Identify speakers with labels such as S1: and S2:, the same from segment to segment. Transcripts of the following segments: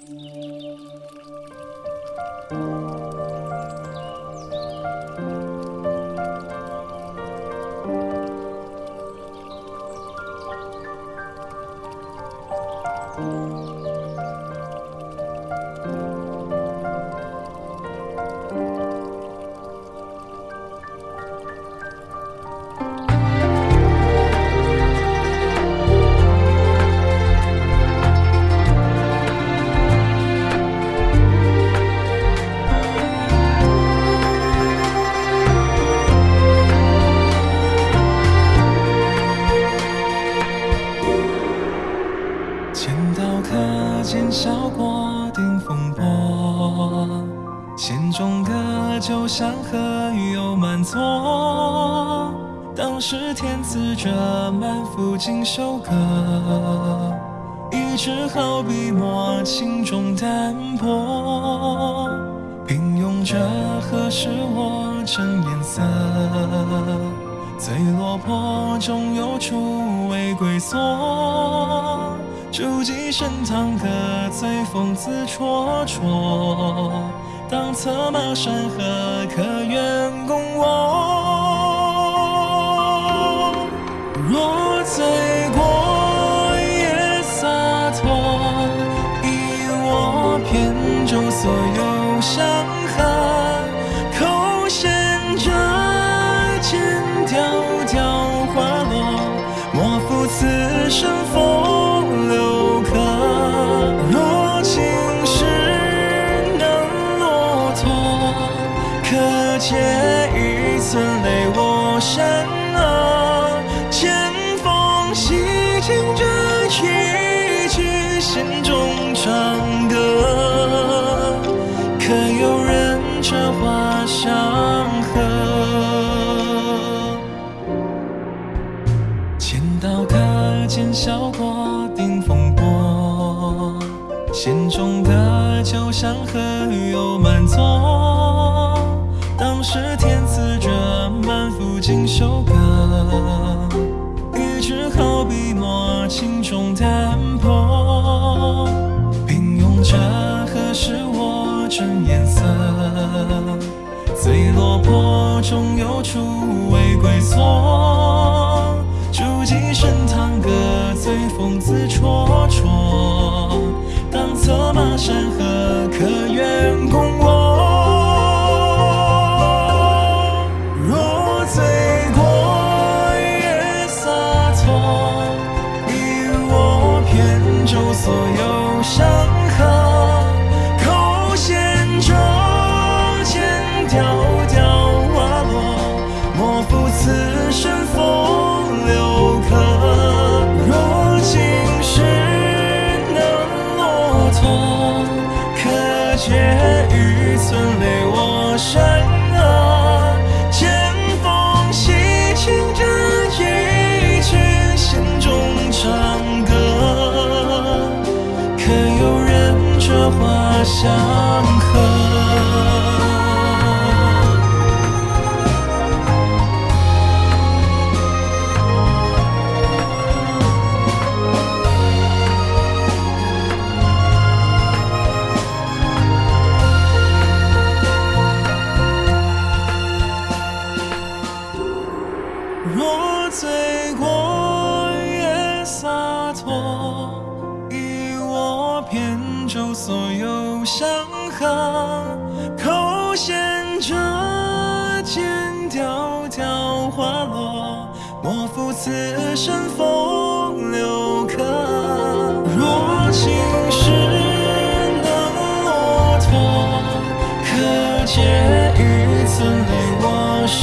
S1: 剑的酒香何有满座？当时天赐者满腹锦绣歌，一支好笔墨轻重淡泊，平庸者何时我真颜色？最落魄终有处为归所。筑基升堂歌，醉风自绰绰。当策马山河，可愿共我？若醉过也洒脱，以我扁舟所有山河，山河，剑锋洗尽这一曲弦中长歌，可有人折花相和？剑刀可见效果定风波，弦中的酒香何有满座？当时天腹锦绣歌，一支好笔墨轻重淡泊。平庸者何时我真颜色？最落魄终有处为归所。筑基升堂歌，醉风自绰绰。当策马山河，所有山河，口衔着剑迢迢花落，莫负此生风流客。若今世能落拓，可借相和？若醉过也洒脱。扁舟所有山河，口衔着剑迢迢花落，莫负此生风流客。若今世能落拓，可借一寸泪卧山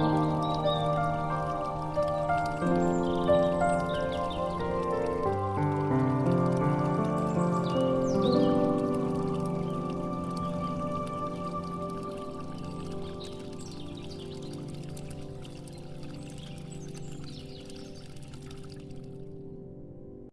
S1: Oh.